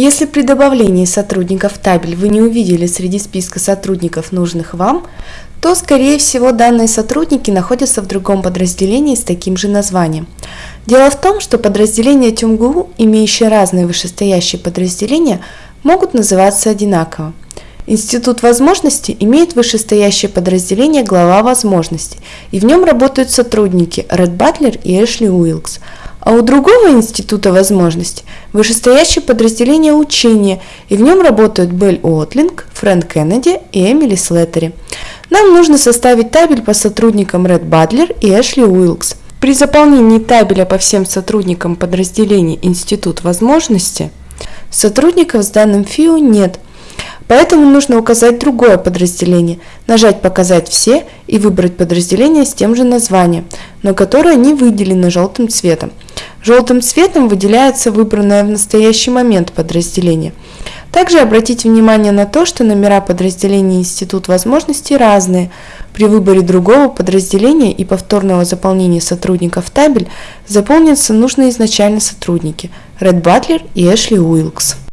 Если при добавлении сотрудников в табель вы не увидели среди списка сотрудников нужных вам, то, скорее всего, данные сотрудники находятся в другом подразделении с таким же названием. Дело в том, что подразделения ТюмГУ, имеющие разные вышестоящие подразделения, могут называться одинаково. Институт возможностей имеет вышестоящее подразделение «Глава возможностей», и в нем работают сотрудники Ред Батлер и Эшли Уилкс – а у другого института возможностей вышестоящее подразделение учения, и в нем работают Белль Уотлинг, Фрэнк Кеннеди и Эмили Слеттери. Нам нужно составить табель по сотрудникам Ред Бадлер и Эшли Уилкс. При заполнении табеля по всем сотрудникам подразделений Институт возможности сотрудников с данным ФИУ нет – Поэтому нужно указать другое подразделение, нажать «Показать все» и выбрать подразделение с тем же названием, но которое не выделено желтым цветом. Желтым цветом выделяется выбранное в настоящий момент подразделение. Также обратите внимание на то, что номера подразделений Институт возможностей разные. При выборе другого подразделения и повторного заполнения сотрудников табель заполнятся нужные изначально сотрудники – Ред Батлер и Эшли Уилкс.